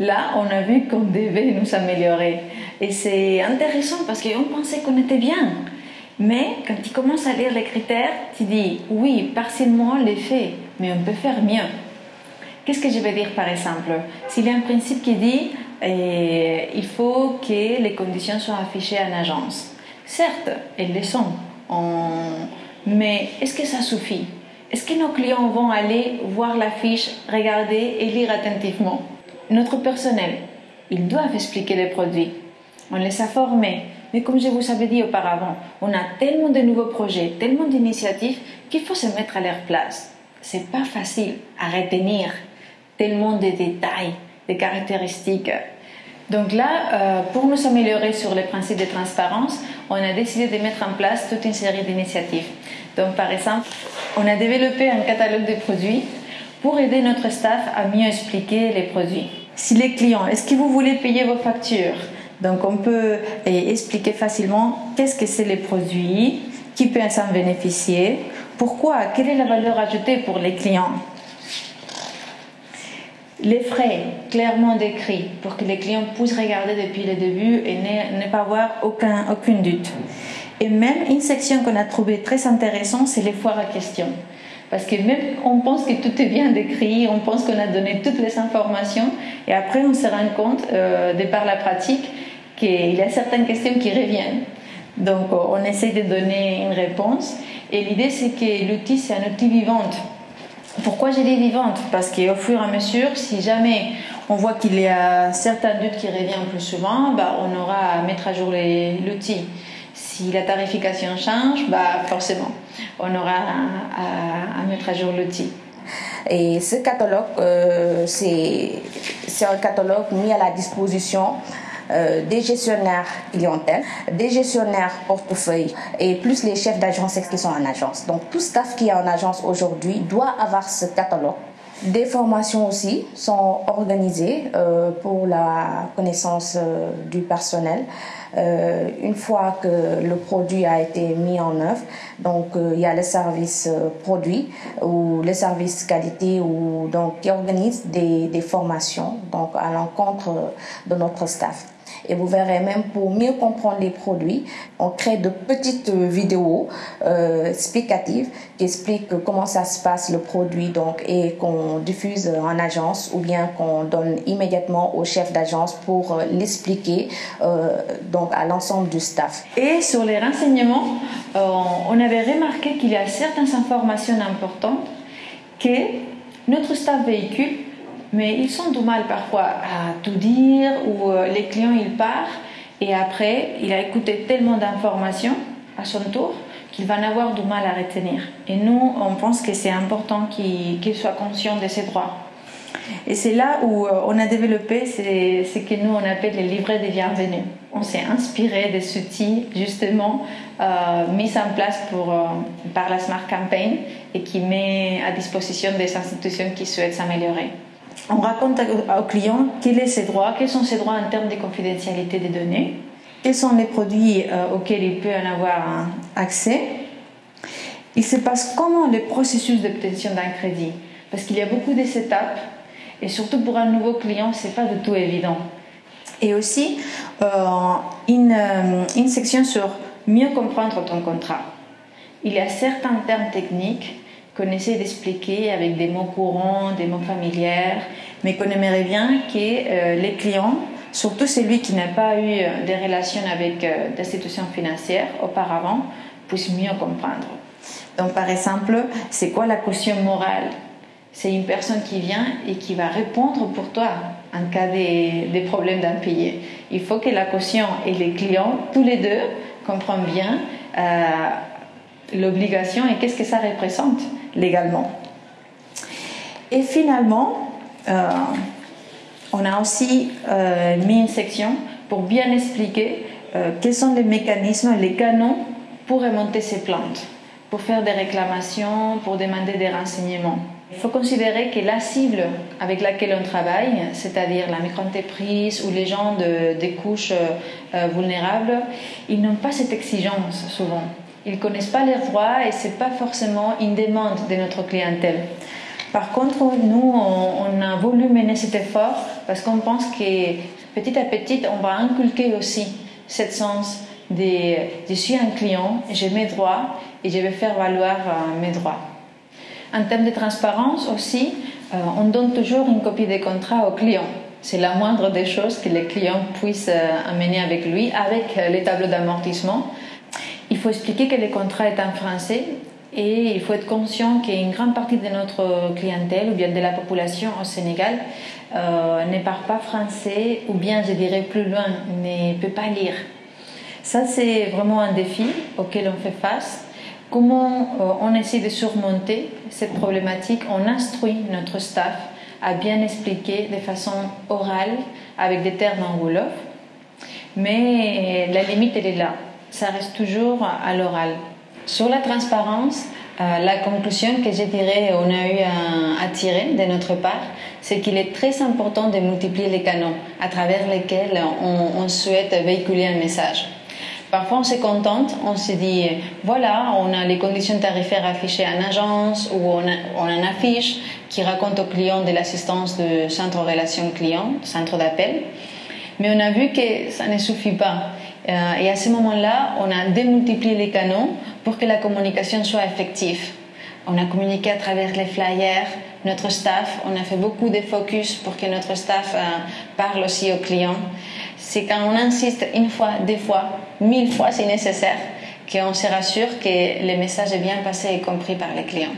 là, on a vu qu'on devait nous améliorer. Et c'est intéressant parce qu'on pensait qu'on était bien. Mais quand tu commences à lire les critères, tu dis oui, partiellement les faits, mais on peut faire mieux. Qu'est-ce que je veux dire par exemple? S'il y a un principe qui dit eh, il faut que les conditions soient affichées en agence. Certes, elles le sont, mais est-ce que ça suffit? Est-ce que nos clients vont aller voir la fiche, regarder et lire attentivement? Notre personnel, ils doivent expliquer les produits. On les a formés, mais comme je vous avais dit auparavant, on a tellement de nouveaux projets, tellement d'initiatives qu'il faut se mettre à leur place. C'est pas facile à retenir tellement de détails, de caractéristiques. Donc là, euh, pour nous améliorer sur les principes de transparence, on a décidé de mettre en place toute une série d'initiatives. Donc par exemple, on a développé un catalogue de produits pour aider notre staff à mieux expliquer les produits. Si les clients, est-ce que vous voulez payer vos factures? Donc on peut expliquer facilement qu'est-ce que c'est les produits, qui peut s'en bénéficier, pourquoi, quelle est la valeur ajoutée pour les clients? Les frais clairement décrits pour que les clients puissent regarder depuis le début et ne, pas avoir aucun, aucune doute. Et même une section qu'on a trouvée très intéressante, c'est les foires à questions. Parce que même on pense que tout est bien décrit, on pense qu'on a donné toutes les informations, et après on se rend compte, euh, de par la pratique, qu'il y a certaines questions qui reviennent. Donc, on essaie de donner une réponse. Et l'idée, c'est que l'outil, c'est un outil vivant. Pourquoi j'ai dit vivante? Parce qu'au fur et à mesure, si jamais on voit qu'il y a certains doutes qui reviennent plus souvent, bah, on aura à mettre à jour l'outil. Si la tarification change, bah, forcément, on aura à, mettre à jour l'outil. Et ce catalogue, euh, c'est un catalogue mis à la disposition euh, des gestionnaires clientèle, des gestionnaires portefeuille et plus les chefs d'agence qui sont en agence. Donc tout staff qui est en agence aujourd'hui doit avoir ce catalogue. Des formations aussi sont organisées euh, pour la connaissance euh, du personnel. une fois que le produit a été mis en œuvre, donc il y a le service produit ou le service qualité ou donc qui organise des, des formations donc à l'encontre de notre staff. Et vous verrez même pour mieux comprendre les produits, on crée de petites vidéos euh, explicatives qui expliquent comment ça se passe le produit donc et qu'on diffuse en agence ou bien qu'on donne immédiatement au chef d'agence pour euh, l'expliquer euh, donc à l'ensemble du staff. Et sur les renseignements, on avait remarqué qu'il y a certaines informations importantes que notre staff véhicule mais ils sont du mal parfois à tout dire ou euh, les clients ils partent et après il a écouté tellement d'informations à son tour qu'il va avoir du mal à retenir. Et nous, on pense que c'est important qu'il soit conscient de ses droits. Et c'est là où euh, on a développé ce que nous on appelle les livrets des bienvenus. On s'est inspiré de ce outils justement euh, mis en place pour, par la Smart Campaign et qui met à disposition des institutions qui souhaitent s'améliorer on raconte au client quels sont ses droits, quels sont ses droits en termes de confidentialité des données, quels sont les produits euh, auxquels il peut en avoir accès. Il se passe comment le processus d'obtention d'un crédit, parce qu'il y a beaucoup de étapes et surtout pour un nouveau client, c'est pas du tout évident. Et aussi euh, une, euh, une section sur mieux comprendre ton contrat. Il y a certains termes techniques qu'on d'expliquer avec des mots courants, des mots familiers, mais qu'on aimerait bien que euh, les clients, surtout celui qui n'a pas eu euh, des relations avec euh, des institutions financières auparavant, puissent mieux comprendre. Donc par exemple, c'est quoi la caution morale? C'est une personne qui vient et qui va répondre pour toi en cas de, des problèmes d'impayés. Il faut que la caution et les clients, tous les deux, comprennent bien l'obligation et qu'est-ce que ça représente légalement. Et finalement, euh, on a aussi euh, mis une section pour bien expliquer euh, quels sont les mécanismes, les canons pour remonter ces plantes, pour faire des réclamations, pour demander des renseignements. Il faut considérer que la cible avec laquelle on travaille, c'est-à-dire la micro-entreprise ou les gens de, des couches vulnérables, ils n'ont pas cette exigence souvent. Ils ne connaissent pas leurs droits et ce n'est pas forcément une demande de notre clientèle. Par contre, nous, on, a voulu mener cet effort parce qu'on pense que petit à petit, on va inculquer aussi cette sens de je suis un client, j'ai mes droits et je vais faire valoir euh, mes droits. En termes de transparence aussi, euh, on donne toujours une copie des contrats au client. C'est la moindre des choses que les clients puissent euh, amener avec lui, avec les tableaux d'amortissement. Il faut expliquer que le contrat est en français et il faut être conscient qu'une grande partie de notre clientèle ou bien de la population au Sénégal euh, ne parle pas français ou bien, je dirais plus loin, ne peut pas lire. Ça, c'est vraiment un défi auquel on fait face. Comment euh, on essaie de surmonter cette problématique? On instruit notre staff à bien expliquer de façon orale avec des termes en Wolof. Mais la limite, elle est là. Ça reste toujours à l'oral. Sur la transparence, euh, la conclusion que je dirais on a eu à, tirer de notre part, c'est qu'il est très important de multiplier les canaux à travers lesquels on, souhaite véhiculer un message. Parfois, on se contente, on se dit, voilà, on a les conditions tarifaires affichées en agence ou on, a affiche qui raconte aux clients de l'assistance de centre relation client, centre d'appel. Mais on a vu que ça ne suffit pas. Euh, et à ce moment-là, on a démultiplié les canaux pour que la communication soit effective. On a communiqué à travers les flyers, notre staff, on a fait beaucoup de focus pour que notre staff euh, parle aussi aux clients. C'est quand on insiste une fois, deux fois, mille fois si nécessaire, qu'on se rassure que le message est bien passé et compris par les clients.